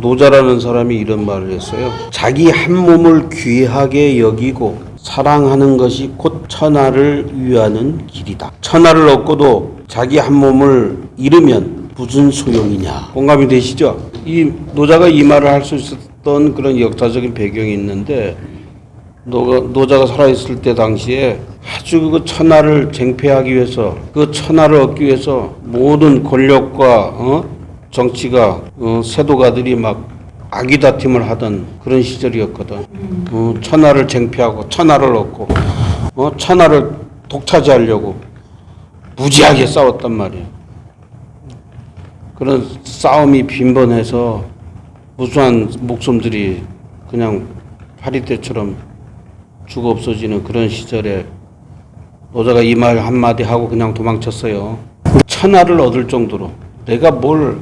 노자라는 사람이 이런 말을 했어요. 자기 한 몸을 귀하게 여기고 사랑하는 것이 곧 천하를 위하는 길이다. 천하를 얻고도 자기 한 몸을 잃으면 무슨 소용이냐. 공감이 되시죠? 이 노자가 이 말을 할 수 있었던 그런 역사적인 배경이 있는데 노가, 노자가 살아있을 때 당시에 아주 그 천하를 쟁취하기 위해서 그 천하를 얻기 위해서 모든 권력과 어? 정치가 어, 세도가들이 막 아기 다툼을 하던 그런 시절이었거든. 어, 천하를 쟁취하고 천하를 얻고 어, 천하를 독차지하려고 무지하게 싸웠단 말이에요. 그런 싸움이 빈번해서 무수한 목숨들이 그냥 파리떼처럼 죽어 없어지는 그런 시절에 노자가 이 말 한마디 하고 그냥 도망쳤어요. 천하를 얻을 정도로 내가 뭘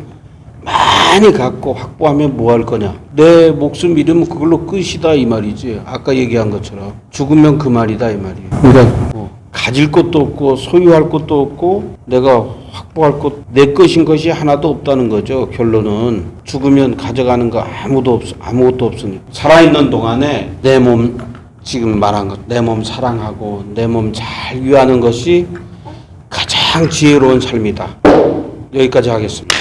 많이 갖고 확보하면 뭐 할 거냐. 내 목숨 잃으면 그걸로 끝이다 이 말이지. 아까 얘기한 것처럼 죽으면 그 말이다 이 말이에요. 그러니까 뭐 가질 것도 없고 소유할 것도 없고 내가 확보할 것 내 것인 것이 하나도 없다는 거죠. 결론은 죽으면 가져가는 거 아무도 없 아무것도 없으니 살아있는 동안에 내 몸 지금 말한 것 내 몸 사랑하고 내 몸잘 위하는 것이 가장 지혜로운 삶이다. 여기까지 하겠습니다.